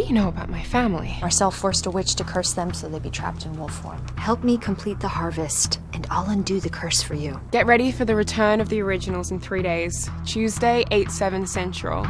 do you know about my family? Marcel forced a witch to curse them so they'd be trapped in wolf form. Help me complete the harvest, and I'll undo the curse for you. Get ready for the return of the originals in three days. Tuesday, 8 7 Central.